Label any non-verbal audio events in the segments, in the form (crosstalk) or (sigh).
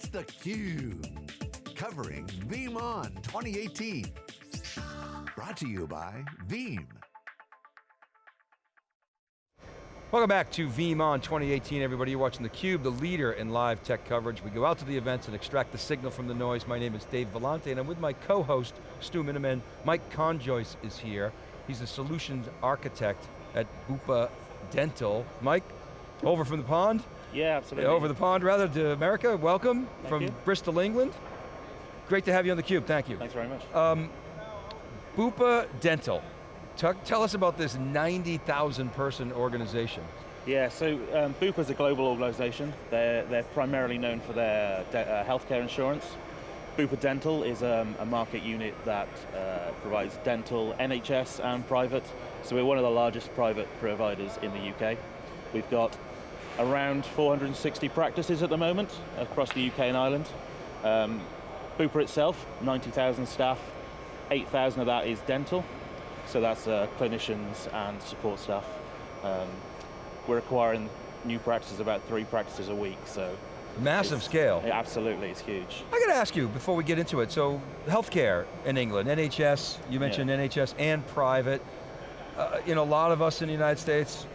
It's theCUBE, covering VeeamON 2018. Brought to you by Veeam. Welcome back to VeeamON 2018, everybody. You're watching theCUBE, the leader in live tech coverage. We go out to the events and extract the signal from the noise. My name is Dave Vellante, and I'm with my co-host, Stu Miniman. Mike Conjoyce is here. He's a solutions architect at Bupa Dental. Mike, over from the pond? Yeah, absolutely. Over the pond, rather, to America. Welcome Thank from you. Bristol, England. Great to have you on theCUBE, thank you. Thanks very much. Um, Bupa Dental. Tell, tell us about this 90,000 person organization. yeah, so um, Bupa is a global organization. They're, they're primarily known for their uh, healthcare insurance. Bupa Dental is um, a market unit that uh, provides dental, NHS and private. So we're one of the largest private providers in the UK. We've got around 460 practices at the moment across the UK and Ireland. Um, Bupa itself, 90,000 staff, 8,000 of that is dental. So that's uh, clinicians and support staff. Um, we're acquiring new practices, about three practices a week, so Massive scale. yeah, absolutely, it's huge. I got to ask you before we get into it, so healthcare in England, NHS, you mentioned NHS and private. Uh, you know, a lot of us in the United States,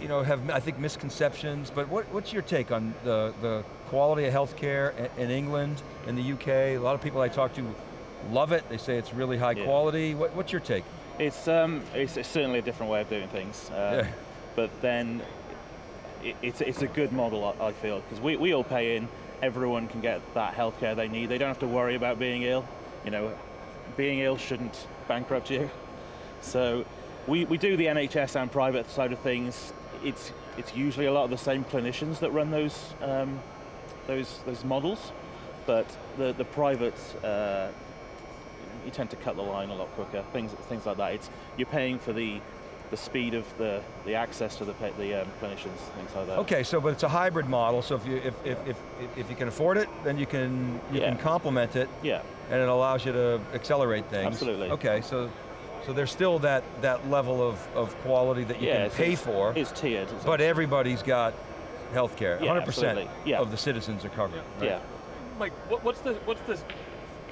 you know, have, I think, misconceptions, but what, what's your take on the, the quality of healthcare in, in England, in the UK? A lot of people I talk to love it, they say it's really high Yeah. quality. What, what's your take? It's, um, it's, it's certainly a different way of doing things, um, Yeah. but then it, it's, it's a good model, I, I feel, because we, we all pay in, everyone can get that healthcare they need. They don't have to worry about being ill. You know, being ill shouldn't bankrupt you. So we, we do the NHS and private side of things. It's, it's usually a lot of the same clinicians that run those, um, those, those models, but the, the private, uh, you tend to cut the line a lot quicker, things, things like that. It's, you're paying for the, the speed of the, the access to the, the um, clinicians, things like that. Okay, so but it's a hybrid model, so if you, if, if, if, if you can afford it, then you can, you Yeah. can complement it, Yeah, and it allows you to accelerate things. Absolutely. Okay, so, so there's still that, that level of, of quality that you yeah, can pay it's- for, It's tiered. It's but everybody's got healthcare. Yeah, 100% absolutely. Yeah. of the citizens are covered. right? yeah. Mike, what, what's the what's the,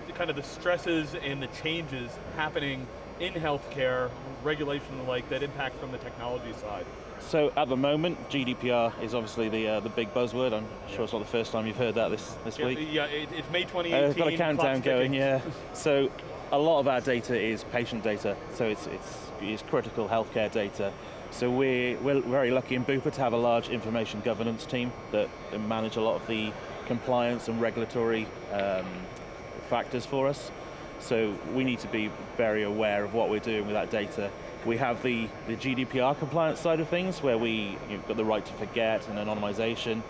the kind of the stresses and the changes happening in healthcare, regulation like, that impact from the technology side? So at the moment, GDPR is obviously the uh, the big buzzword. I'm sure it's not the first time you've heard that this this Yeah, week. yeah, it, it's May Uh, 2018. I've got a countdown going, ticking. yeah. (laughs) So a lot of our data is patient data, so it's, it's, it's critical healthcare data. So we're, we're very lucky in Bupa to have a large information governance team that manage a lot of the compliance and regulatory um, factors for us. So we need to be very aware of what we're doing with that data. We have the, the GDPR compliance side of things where we, you've got the right to forget and anonymization,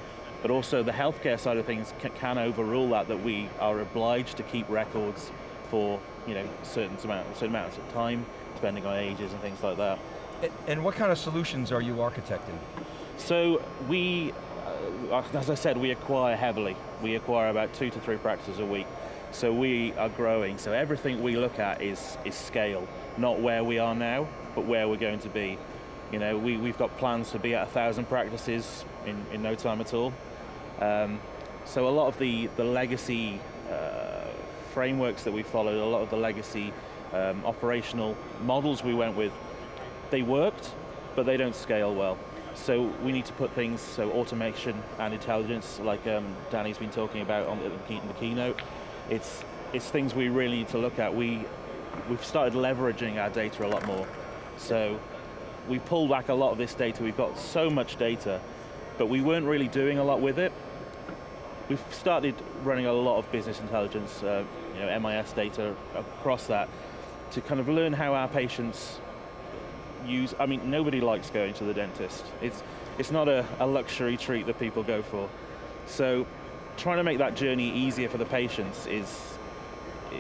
but also the healthcare side of things ca- can overrule that, that we are obliged to keep records for you know, certain, amount, certain amounts of time, depending on ages and things like that. And, what kind of solutions are you architecting? So we, uh, as I said, we acquire heavily. We acquire about two to three practices a week. So we are growing. So everything we look at is, is scale, not where we are now, but where we're going to be. You know, we, we've got plans to be at a thousand practices in, in no time at all. Um, so a lot of the, the legacy uh, frameworks that we followed, a lot of the legacy um, operational models we went with, they worked, but they don't scale well. So we need to put things, so automation and intelligence, like um, Danny's been talking about on the, in the keynote, it's, it's things we really need to look at. We, we've started leveraging our data a lot more. So we pulled back a lot of this data. We've got so much data, but we weren't really doing a lot with it. We've started running a lot of business intelligence, uh, you know, MIS data across that to kind of learn how our patients use, I mean, nobody likes going to the dentist. It's, it's not a, a luxury treat that people go for. So trying to make that journey easier for the patients is,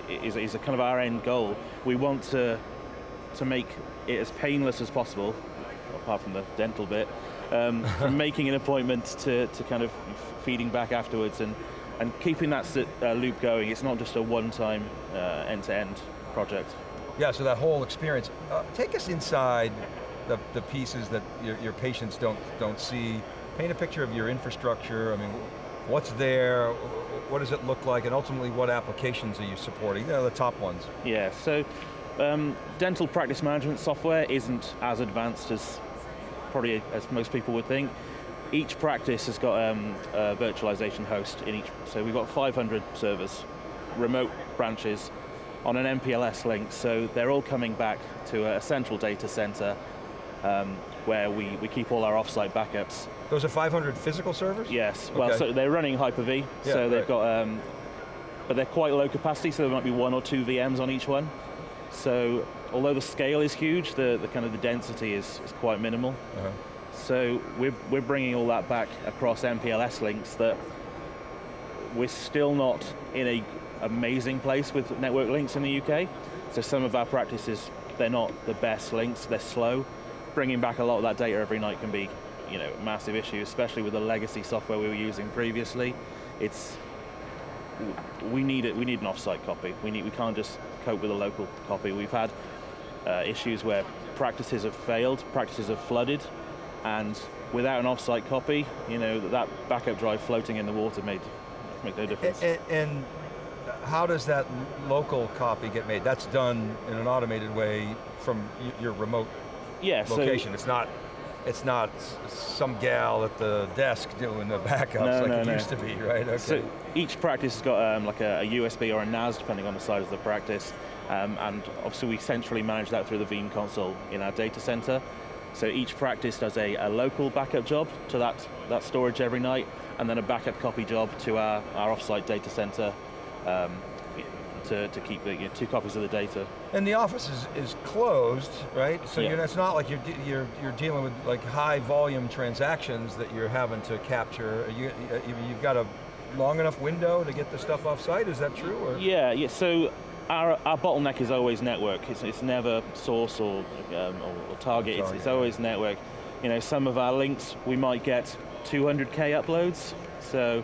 is, is a kind of our end goal. We want to, to make it as painless as possible, apart from the dental bit, um, (laughs) from making an appointment to, to kind of feeding back afterwards and, and keeping that uh, loop going. It's not just a one-time uh, end-to-end project. Yeah, so that whole experience. Uh, take us inside the, the pieces that your, your patients don't, don't see. Paint a picture of your infrastructure. I mean, what's there, what does it look like, and ultimately what applications are you supporting? They're the top ones. Yeah, so um, dental practice management software isn't as advanced as probably as most people would think. Each practice has got um, a virtualization host in each, so we've got 500 servers, remote branches, on an MPLS link, so they're all coming back to a central data center um, where we, we keep all our offsite backups. Those are 500 physical servers? Yes, well, Okay. so they're running Hyper-V, Yeah, so they've right. got, um, but they're quite low capacity, so there might be one or two VMs on each one. So, although the scale is huge, the, the kind of the density is, is quite minimal. Uh-huh. So we're, we're bringing all that back across MPLS links that we're still not in a amazing place with network links in the UK. So some of our practices, they're not the best links, they're slow. Bringing back a lot of that data every night can be you know, a massive issue, especially with the legacy software we were using previously. It's, we need it, we need an offsite copy. We, need, we can't just cope with a local copy. We've had uh, issues where practices have failed, practices have flooded, and without an offsite copy, you know, that backup drive floating in the water made, made no difference. And, and how does that local copy get made? That's done in an automated way from your remote yeah, so location. it's not it's not some gal at the desk doing the backups No, like no, it no. used to be, right? Okay. So each practice has got um, like a, a USB or a NAS, depending on the size of the practice. Um, and obviously we centrally manage that through the Veeam console in our data center. So each practice does a, a local backup job to that, that storage every night, and then a backup copy job to our, our offsite data center um, to, to keep the, you know, two copies of the data. And the office is, is closed, right? So Yeah. you're, it's not like you're, you're, you're dealing with like high volume transactions that you're having to capture. You, you- you've got a long enough window to get the stuff off site, is that true? Or? Yeah, yeah. So our, our bottleneck is always network. It's, it's never source or, um, or, or target. It's, it's always network. You know, some of our links we might get 200k uploads. So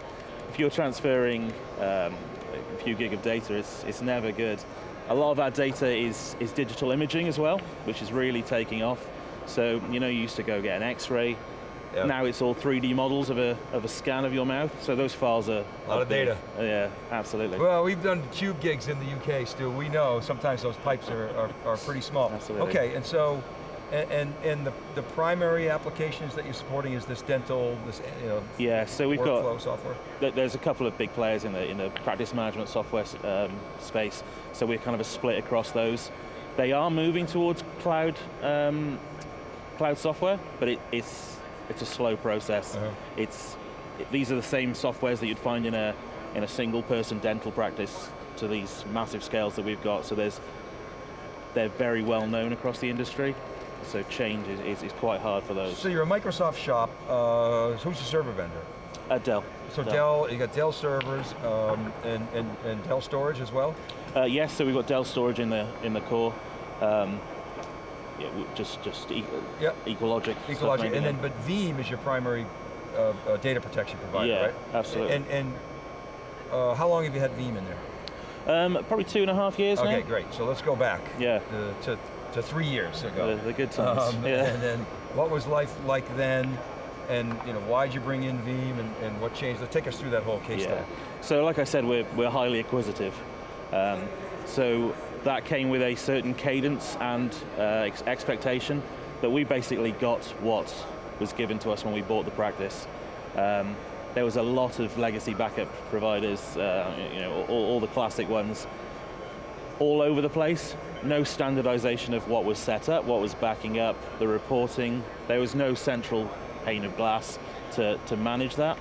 if you're transferring um, a few gig of data, it's, it's never good. A lot of our data is, is digital imaging as well, which is really taking off. So you know, you used to go get an X-ray. Yeah. Now it's all 3D models of a, of a scan of your mouth. So those files are A lot of data. Yeah, absolutely. Well, we've done cube gigs in the UK, Stu. We know sometimes those pipes are, are, are pretty small. Absolutely. Okay, and so, and, and, and the, the primary applications that you're supporting is this dental, this you know, Yeah, so we've got software? There's a couple of big players in the in the practice management software um, space, so we're kind of a split across those. They are moving towards cloud um, cloud software, but it, it's it's a slow process. Uh-huh. It's it- these are the same softwares that you'd find in a in a single person dental practice to these massive scales that we've got. So there's they're very well known across the industry. So change is, is, is quite hard for those. So you're a Microsoft shop. Uh, who's your server vendor? Uh, Dell. So Dell, you got Dell servers um, and, and, and Dell storage as well? Uh, yes, so we've got Dell storage in the in the core. Um, yeah, just just e- Yep. EqualLogic. EqualLogic, and then but Veeam is your primary uh, uh, data protection provider, Yeah, right? absolutely. And, and uh, how long have you had Veeam in there? um, probably two and a half years Okay, now. great. So let's go back Yeah, to, to, to three years ago. the, the good times. Um, yeah. And then what was life like then? And you know, why'd you bring in Veeam and, and what changed? Take us through that whole case Yeah. study. So like I said, we're, we're highly acquisitive. Um, so that came with a certain cadence and uh, ex- expectation but we basically got what was given to us when we bought the practice. Um, there was a lot of legacy backup providers, uh, you know, all, all the classic ones, all over the place. No standardization of what was set up, what was backing up, the reporting. There was no central pane of glass to, to manage that.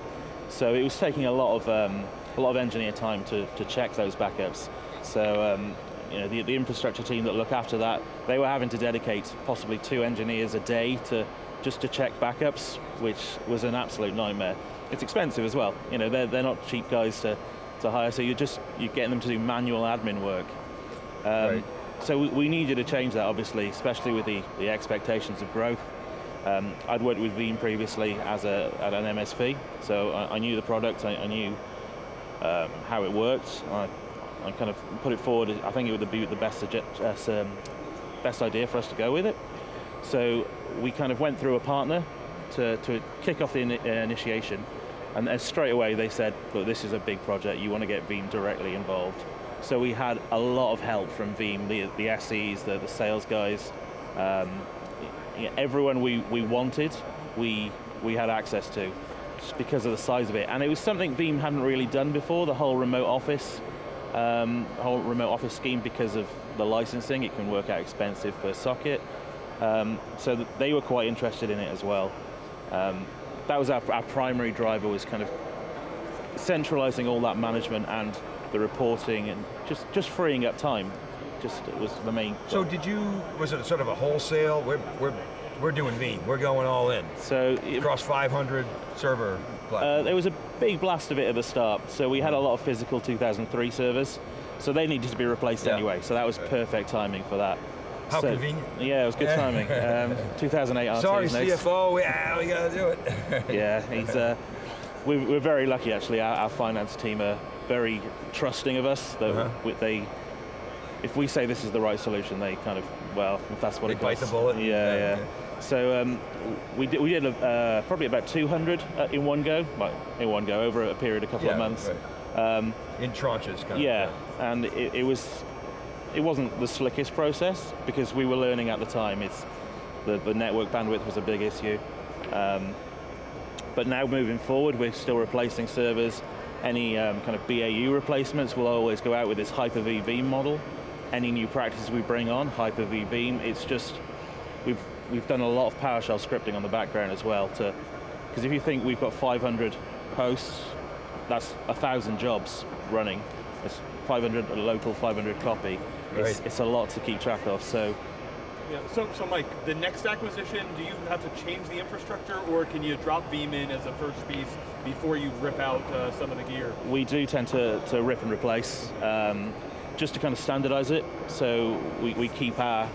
So it was taking a lot of um, a lot of engineer time to, to check those backups. So um, you know the, the infrastructure team that look after that, they were having to dedicate possibly two engineers a day to just to check backups, which was an absolute nightmare. It's expensive as well. You know they're, they're not cheap guys to, to hire, so you're just you're getting them to do manual admin work. Um, Right. So we, we needed to change that, obviously, especially with the, the expectations of growth. Um, I'd worked with Veeam previously as a, at an MSP, so I, I knew the product, I, I knew um, how it worked. I, I kind of put it forward. I think it would be the best, um, best idea for us to go with it. So we kind of went through a partner to, to kick off the uh, initiation. And then straight away they said, look, this is a big project, you want to get Veeam directly involved. So we had a lot of help from Veeam, the, the SEs, the, the sales guys, um, everyone we, we wanted, we, we had access to, just because of the size of it. And it was something Veeam hadn't really done before, the whole remote office, um, whole remote office scheme because of the licensing, it can work out expensive per socket. Um, so they were quite interested in it as well. Um, that was our, our primary driver was kind of centralizing all that management and the reporting and just, just freeing up time. Just was the main. So did you, was it sort of a wholesale, we're, we're, we're doing Veeam, we're going all in, So across 500 server uh, there was a big blast of it at the start. So we had a lot of physical 2003 servers. So they needed to be replaced Yeah. anyway. So that was perfect timing for that. How So- convenient. Yeah, it was good timing. (laughs) Um, 2008 RTX Sorry. CFO, yeah, we got to do it. (laughs) Yeah, he's. Uh, we're, we're very lucky actually. Our, our finance team are very trusting of us. That Uh-huh. we- they, if we say this is the right solution, they kind of well, if that's what They it bite the costs. bullet? Yeah, Yeah, yeah. So um, we did, we did uh, probably about 200 uh, in one go, like in one go over a period of a couple Yeah, of months. right. Um, In tranches, kind yeah, of. Yeah, and it, it was, it wasn't the slickest process because we were learning at the time. It's the, the network bandwidth was a big issue. Um, but now moving forward, we're still replacing servers. Any um, kind of BAU replacements will always go out with this Hyper-V model. Any new practices we bring on, Hyper-V Veeam, it's just, we've, we've done a lot of PowerShell scripting on the background as well to, because if you think we've got 500 hosts, that's a thousand jobs running. It's 500 local, 500 copy. It's, Right. it's a lot to keep track of. So Yeah. So, so Mike, the next acquisition, do you have to change the infrastructure, or can you drop Veeam in as a first piece before you rip out uh, some of the gear? we do tend to, to rip and replace, um, just to kind of standardize it. So we, we keep our,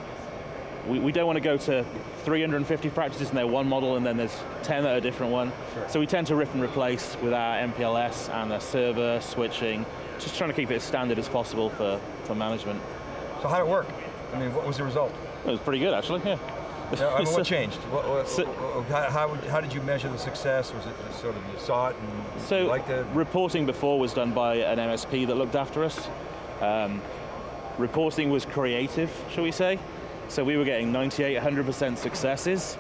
we, we don't want to go to 350 practices and they're one model and then there's 10 that are a different one. So we tend to rip and replace with our MPLS and the server switching, just trying to keep it as standard as possible for, for management. So how did it work? I mean, what was the result? It was pretty good actually, yeah. Yeah, I mean, what (laughs) changed? What, what, So- how, how, did you measure the success? Was it just sort of you saw it and So liked it? reporting before was done by an MSP that looked after us. Um, reporting was creative, shall we say? So we were getting 98, 100% successes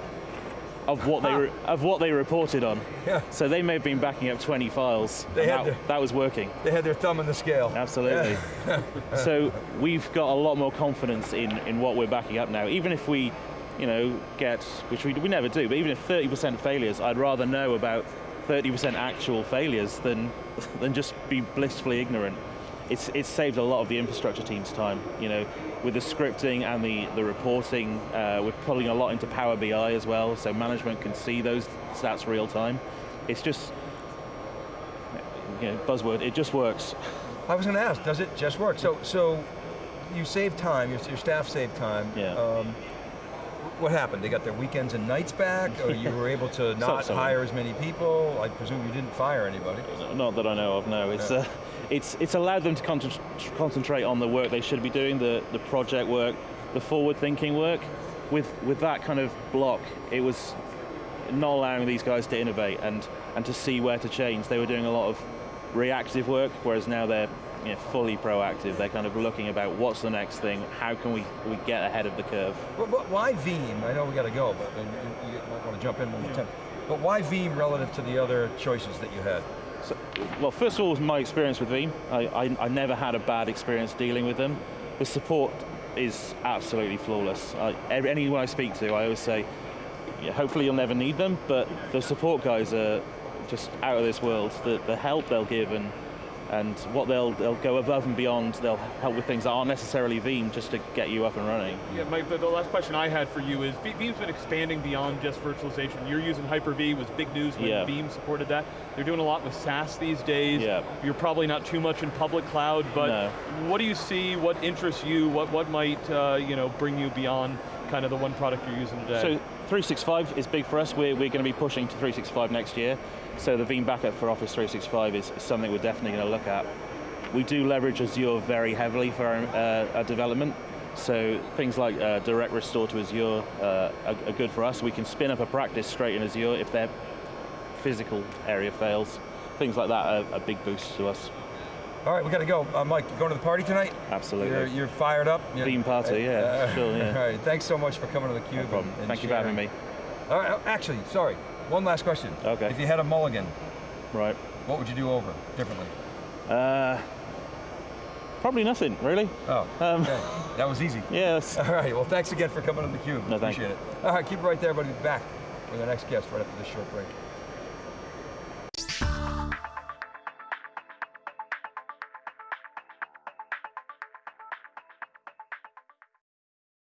of what they re- of what they reported on. Yeah. So they may have been backing up 20 files. They had that, their- that was working. They had their thumb on the scale. Absolutely. (laughs) so we've got a lot more confidence in, in what we're backing up now. Even if we, you know, get, which we, we never do, but even if 30% failures, I'd rather know about 30% actual failures than, (laughs) than just be blissfully ignorant. It's, it's saved a lot of the infrastructure team's time, you know, with the scripting and the, the reporting, uh, we're pulling a lot into Power BI as well, so management can see those stats real time. It's just, you know, buzzword, it just works. I was going to ask, does it just work? So, so you save time, your, your staff saved time. Yeah. Um, what happened? They got their weekends and nights back, or you were able to (laughs) not hire as many people? I presume you didn't fire anybody. Not that I know of, no. It's, Yeah. uh, it's, it's allowed them to con- concentrate on the work they should be doing, the, the project work, the forward-thinking work. With, with that kind of block, it was not allowing these guys to innovate and, and to see where to change. They were doing a lot of reactive work, whereas now they're you know, fully proactive. They're kind of looking about what's the next thing, how can we, we get ahead of the curve. But, but why Veeam? I know we got to go, but you, you might want to jump in one more time. But why Veeam relative to the other choices that you had? So, well, first of all, my experience with Veeam. I, I, I never had a bad experience dealing with them. The support is absolutely flawless. I, anyone I speak to, I always say, yeah, hopefully you'll never need them, but the support guys are just out of this world. The, the help they'll give and and what they'll they'll go above and beyond. They'll help with things that aren't necessarily Veeam just to get you up and running. Yeah, Mike, the, the last question I had for you is, Ve- Veeam's been expanding beyond just virtualization. You're using Hyper-V, was big news when Yeah. Veeam supported that. They're doing a lot with SaaS these days. Yeah. You're probably not too much in public cloud, but No. what do you see, what interests you, what, what might uh, you know, bring you beyond kind of the one product you're using today? So 365 is big for us. We're, we're going to be pushing to 365 next year. So the Veeam backup for Office 365 is something we're definitely going to look at. We do leverage Azure very heavily for our, uh, our development. So things like uh, direct restore to Azure uh, are, are good for us. We can spin up a practice straight in Azure if they're physical area fails. Things like that are, a big boost to us. All right, we got to go. Uh, Mike, you going to the party tonight? Absolutely. You're, you're fired up? You're- Theme party, yeah, sure, (laughs) yeah. All right, thanks so much for coming to theCUBE. No problem. and- and Thank you for having me. All right, oh, actually, sorry, one last question. Okay. If you had a mulligan, Right. what would you do over differently? Uh, probably nothing, really. Oh, Um, okay. (laughs) that was easy. Yes. All right, well thanks again for coming on theCUBE. No, thank Appreciate it. All right, keep it right there, but we'll be back with our next guest right after this short break.